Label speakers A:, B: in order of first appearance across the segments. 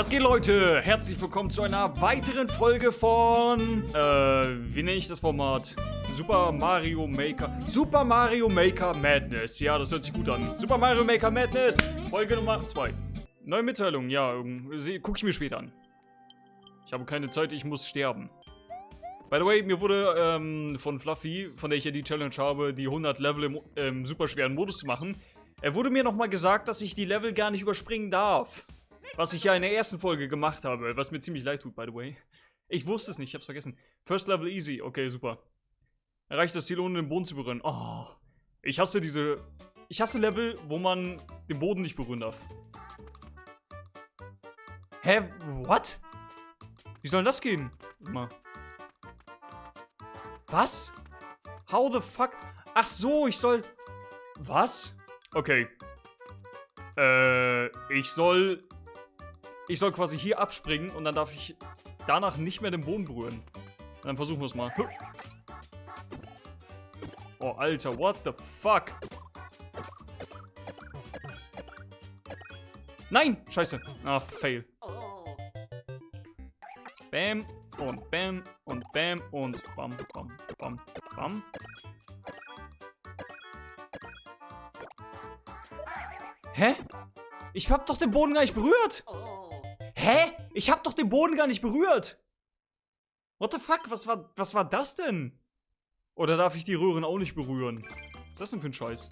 A: Was geht, Leute? Herzlich willkommen zu einer weiteren Folge von, äh, wie nenne ich das Format? Super Mario Maker, Super Mario Maker Madness. Ja, das hört sich gut an. Super Mario Maker Madness, Folge Nummer 2. Neue Mitteilung, ja, gucke ich mir später an. Ich habe keine Zeit, ich muss sterben. By the way, mir wurde ähm, von Fluffy, von der ich ja die Challenge habe, die 100 Level im ähm, super schweren Modus zu machen, er wurde mir nochmal gesagt, dass ich die Level gar nicht überspringen darf. Was ich ja in der ersten Folge gemacht habe, was mir ziemlich leid tut, by the way. Ich wusste es nicht, ich hab's vergessen. First Level easy, okay, super. Erreicht das Ziel, ohne den Boden zu berühren. Oh, ich hasse diese... Ich hasse Level, wo man den Boden nicht berühren darf. Hä? What? Wie soll das gehen? Mal. Was? How the fuck? Ach so, ich soll... Was? Okay. Äh, ich soll ich soll quasi hier abspringen und dann darf ich danach nicht mehr den Boden berühren. Dann versuchen wir es mal. Oh, Alter, what the fuck? Nein! Scheiße. Ah, fail. Bam und bam und bam und bam, bam, bam, bam. Hä? Ich hab doch den Boden gar nicht berührt! Hä? Ich hab doch den Boden gar nicht berührt. What the fuck? Was war, was war das denn? Oder darf ich die Röhren auch nicht berühren? Was ist das denn für ein Scheiß?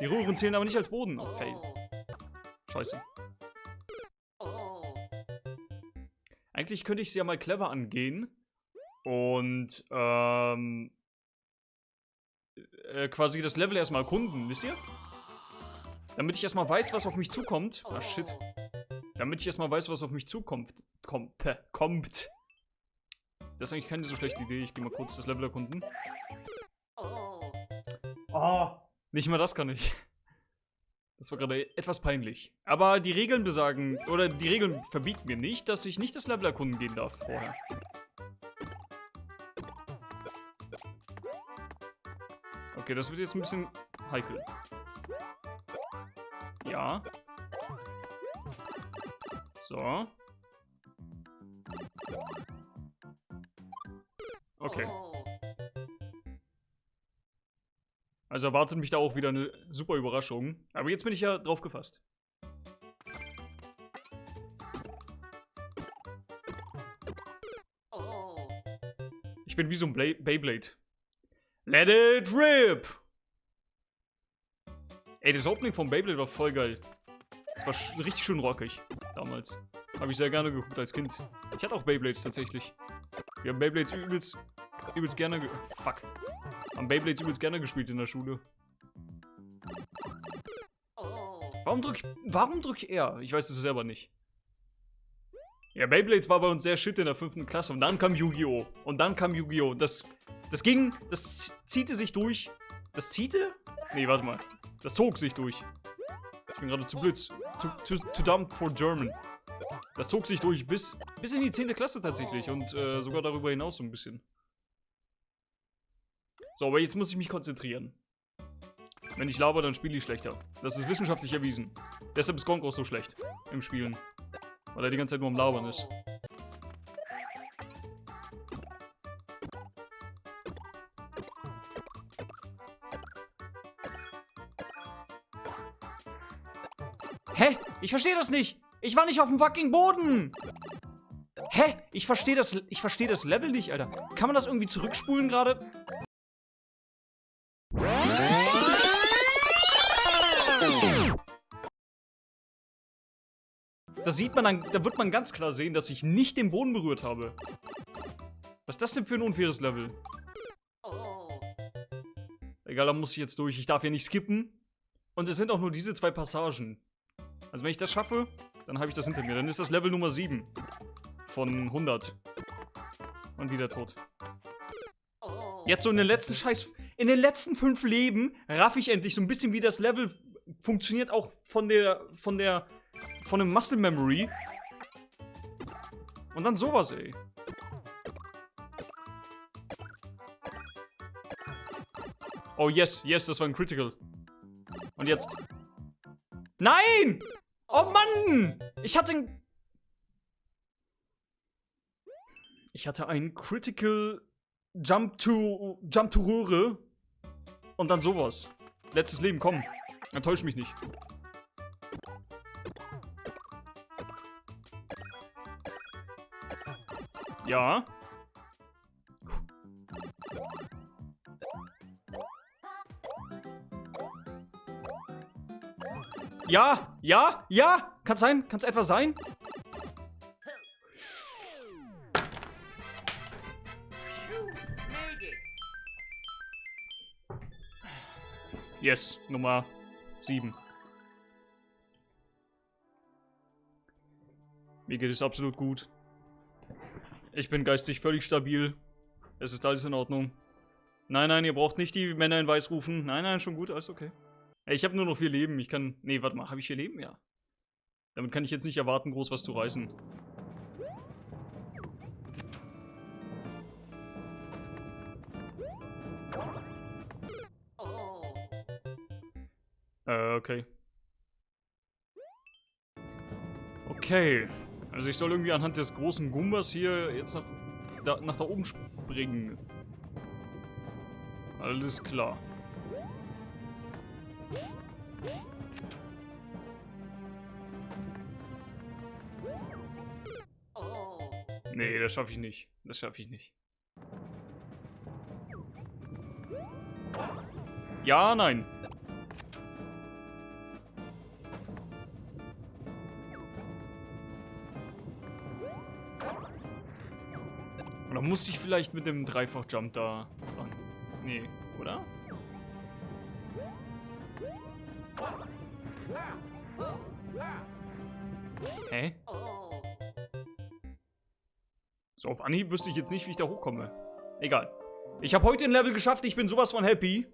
A: Die Röhren zählen aber nicht als Boden. Oh, fail. Scheiße. Eigentlich könnte ich sie ja mal clever angehen. Und, ähm... Äh, quasi das Level erstmal erkunden, wisst ihr? Damit ich erstmal weiß, was auf mich zukommt. Ah, shit. Damit ich erstmal weiß, was auf mich zukommt. Kommt. kommt. Das ist eigentlich keine so schlechte Idee. Ich gehe mal kurz das Level erkunden. Oh, nicht mal das kann ich. Das war gerade etwas peinlich. Aber die Regeln besagen, oder die Regeln verbieten mir nicht, dass ich nicht das Level erkunden gehen darf vorher. Okay, das wird jetzt ein bisschen heikel. Ja. So. Okay. Also erwartet mich da auch wieder eine super Überraschung. Aber jetzt bin ich ja drauf gefasst. Ich bin wie so ein Bla Beyblade. Let it rip! Ey, das Opening von Beyblade war voll geil. Das war richtig schön rockig damals. Habe ich sehr gerne geguckt als Kind. Ich hatte auch Beyblades tatsächlich. Wir haben Beyblades übelst, übelst gerne ge Fuck. Haben Beyblades übelst gerne gespielt in der Schule. Warum drück ich, warum drück ich R? Ich weiß es selber nicht. Ja, Beyblades war bei uns sehr shit in der fünften Klasse. Und dann kam Yu-Gi-Oh! Und dann kam Yu-Gi-Oh! Das, das ging, das ziehte sich durch. Das ziehte? Nee, warte mal. Das zog sich durch. Ich bin gerade zu blöd. Too, too, too dumb for German. Das zog sich durch bis, bis in die 10. Klasse tatsächlich und äh, sogar darüber hinaus so ein bisschen. So, aber jetzt muss ich mich konzentrieren. Wenn ich laber, dann spiele ich schlechter. Das ist wissenschaftlich erwiesen. Deshalb ist Gronk auch so schlecht im Spielen. Weil er die ganze Zeit nur am Labern ist. Ich verstehe das nicht. Ich war nicht auf dem fucking Boden. Hä? Ich verstehe das, ich das Level nicht, Alter. Kann man das irgendwie zurückspulen gerade? Da sieht man dann, da wird man ganz klar sehen, dass ich nicht den Boden berührt habe. Was ist das denn für ein unfaires Level? Egal, da muss ich jetzt durch. Ich darf hier nicht skippen. Und es sind auch nur diese zwei Passagen. Also wenn ich das schaffe, dann habe ich das hinter mir. Dann ist das Level Nummer 7 von 100. Und wieder tot. Jetzt so in den letzten Scheiß... In den letzten fünf Leben raff ich endlich so ein bisschen, wie das Level funktioniert, auch von der... von der... von dem Muscle Memory. Und dann sowas, ey. Oh, yes, yes, das war ein Critical. Und jetzt... Nein! Oh Mann! Ich hatte einen... Ich hatte einen Critical Jump to... Jump to Röhre. Und dann sowas. Letztes Leben, komm. Enttäusch mich nicht. Ja. Ja, ja, ja. Kann sein, kann es etwa sein? Yes, Nummer 7. Mir geht es absolut gut. Ich bin geistig völlig stabil. Es ist alles in Ordnung. Nein, nein, ihr braucht nicht die Männer in Weiß rufen. Nein, nein, schon gut, alles okay. Ich habe nur noch vier Leben. Ich kann... Nee, warte mal, habe ich vier Leben? Ja. Damit kann ich jetzt nicht erwarten, groß was zu reißen. Äh, okay. Okay. Also ich soll irgendwie anhand des großen Gumbas hier jetzt nach da, nach da oben springen. Alles klar. Nee, das schaffe ich nicht. Das schaffe ich nicht. Ja, nein. Oder muss ich vielleicht mit dem Dreifach-Jump da ran? Nee, oder? Hä? So, auf Anhieb wüsste ich jetzt nicht, wie ich da hochkomme. Egal. Ich habe heute ein Level geschafft, ich bin sowas von happy.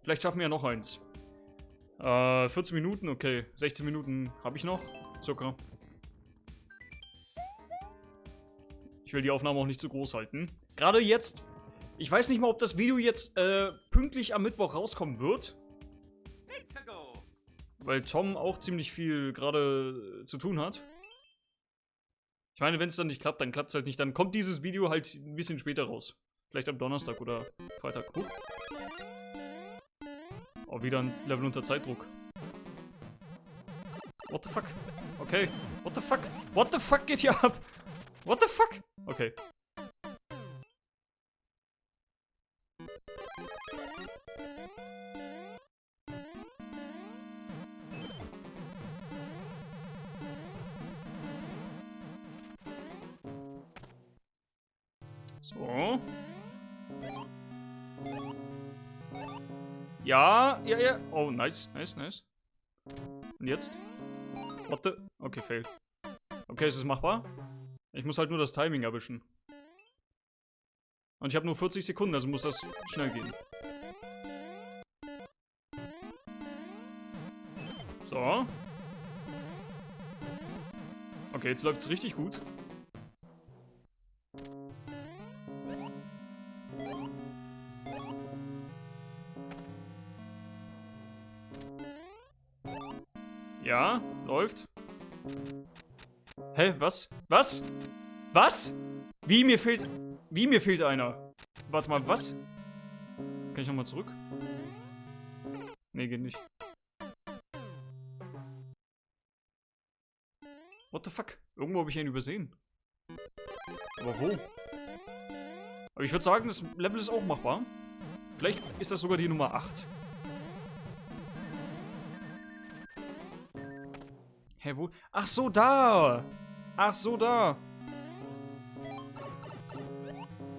A: Vielleicht schaffen wir ja noch eins. Äh, 14 Minuten, okay. 16 Minuten habe ich noch, circa. Ich will die Aufnahme auch nicht zu groß halten. Gerade jetzt, ich weiß nicht mal, ob das Video jetzt äh, pünktlich am Mittwoch rauskommen wird. Weil Tom auch ziemlich viel gerade zu tun hat. Ich meine, wenn es dann nicht klappt, dann klappt es halt nicht. Dann kommt dieses Video halt ein bisschen später raus. Vielleicht am Donnerstag oder Freitag. Huh. Oh, wieder ein Level unter Zeitdruck. What the fuck? Okay. What the fuck? What the fuck geht hier ab? What the fuck? Okay. So. Ja, ja, ja. Oh, nice, nice, nice. Und jetzt? What the? Okay, fail. Okay, es ist machbar. Ich muss halt nur das Timing erwischen. Und ich habe nur 40 Sekunden, also muss das schnell gehen. So. Okay, jetzt läuft es richtig gut. Was? Was? Was? Wie, mir fehlt... Wie, mir fehlt einer? Warte mal, was? Kann ich nochmal zurück? Nee, geht nicht. What the fuck? Irgendwo habe ich ihn übersehen. Aber wo? Aber ich würde sagen, das Level ist auch machbar. Vielleicht ist das sogar die Nummer 8. Hä, wo? Ach so, da! Ach so, da!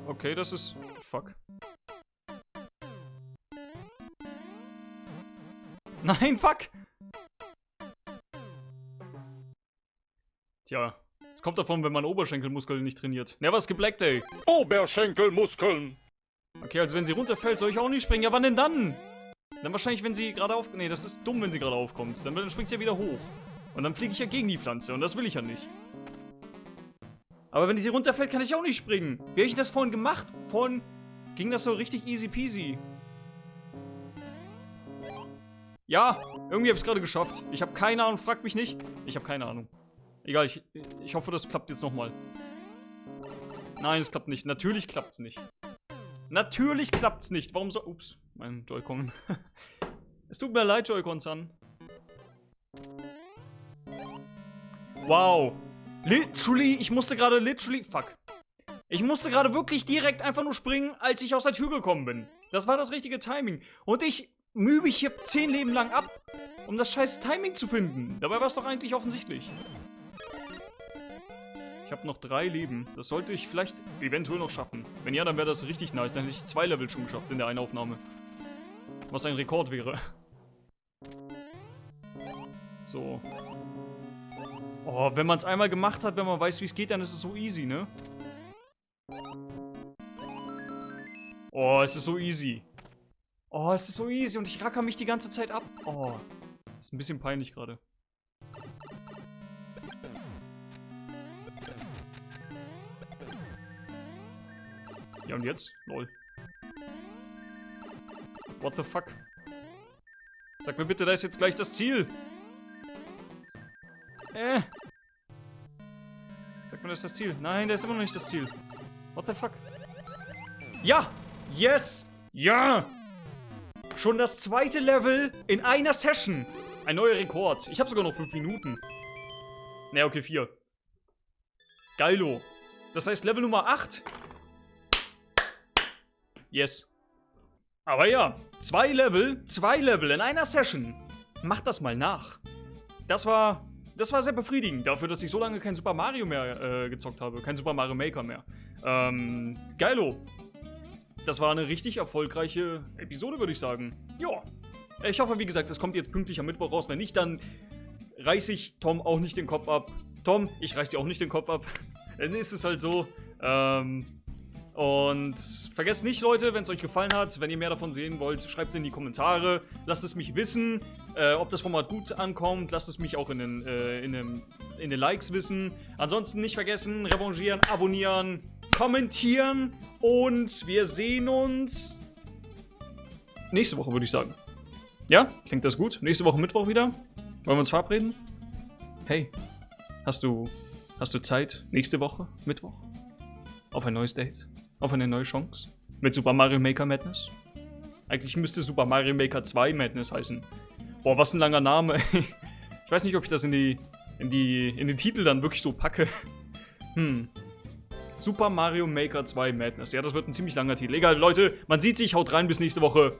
A: Okay, das ist... Fuck. Nein, fuck! Tja, es kommt davon, wenn man Oberschenkelmuskeln nicht trainiert. Never skip leg day.
B: Oberschenkelmuskeln!
A: Okay, also wenn sie runterfällt, soll ich auch nicht springen. Ja, wann denn dann? Dann wahrscheinlich, wenn sie gerade auf... Nee, das ist dumm, wenn sie gerade aufkommt. Dann, dann springt sie ja wieder hoch. Und dann fliege ich ja gegen die Pflanze und das will ich ja nicht. Aber wenn die sie runterfällt, kann ich auch nicht springen. Wie habe ich das vorhin gemacht? Vorhin ging das so richtig easy peasy. Ja, irgendwie habe ich es gerade geschafft. Ich habe keine Ahnung, fragt mich nicht. Ich habe keine Ahnung. Egal, ich, ich hoffe, das klappt jetzt nochmal. Nein, es klappt nicht. Natürlich klappt's nicht. Natürlich klappt's nicht. Warum so... Ups, mein Joy-Con. es tut mir leid, Joy-Con-san. Wow. Literally, ich musste gerade literally... Fuck. Ich musste gerade wirklich direkt einfach nur springen, als ich aus der Tür gekommen bin. Das war das richtige Timing. Und ich mühe mich hier zehn Leben lang ab, um das scheiß Timing zu finden. Dabei war es doch eigentlich offensichtlich. Ich habe noch drei Leben. Das sollte ich vielleicht eventuell noch schaffen. Wenn ja, dann wäre das richtig nice. Dann hätte ich zwei Level schon geschafft in der einen Aufnahme. Was ein Rekord wäre. So. Oh, wenn man es einmal gemacht hat, wenn man weiß, wie es geht, dann ist es so easy, ne? Oh, es ist so easy. Oh, es ist so easy und ich racker mich die ganze Zeit ab. Oh, ist ein bisschen peinlich gerade. Ja, und jetzt? Lol. What the fuck? Sag mir bitte, da ist jetzt gleich das Ziel. Äh. Mir, das ist das Ziel. Nein, da ist immer noch nicht das Ziel. What the fuck? Ja! Yes! Ja! Schon das zweite Level in einer Session. Ein neuer Rekord. Ich habe sogar noch fünf Minuten. Ne, okay, vier. Geilo. Das heißt Level Nummer 8. Yes. Aber ja, zwei Level, zwei Level in einer Session. Macht das mal nach. Das war, das war sehr befriedigend, dafür, dass ich so lange kein Super Mario mehr äh, gezockt habe. Kein Super Mario Maker mehr. Ähm, geilo. Das war eine richtig erfolgreiche Episode, würde ich sagen. Ja. Ich hoffe, wie gesagt, es kommt jetzt pünktlich am Mittwoch raus. Wenn nicht, dann reiße ich Tom auch nicht den Kopf ab. Tom, ich reiß dir auch nicht den Kopf ab. Dann ist es halt so. Ähm, und vergesst nicht, Leute, wenn es euch gefallen hat, wenn ihr mehr davon sehen wollt, schreibt es in die Kommentare. Lasst es mich wissen, äh, ob das Format gut ankommt. Lasst es mich auch in den, äh, in, den, in den Likes wissen. Ansonsten nicht vergessen, revanchieren, abonnieren, kommentieren. Und wir sehen uns nächste Woche, würde ich sagen. Ja? Klingt das gut? Nächste Woche Mittwoch wieder? Wollen wir uns verabreden? Hey, hast du, hast du Zeit nächste Woche, Mittwoch? Auf ein neues Date? Auf eine neue Chance? Mit Super Mario Maker Madness? Eigentlich müsste Super Mario Maker 2 Madness heißen. Boah, was ein langer Name. ich weiß nicht, ob ich das in die, in die, in den Titel dann wirklich so packe. Hm. Super Mario Maker 2 Madness. Ja, das wird ein ziemlich langer Titel. Egal, Leute, man sieht sich, haut rein, bis nächste Woche.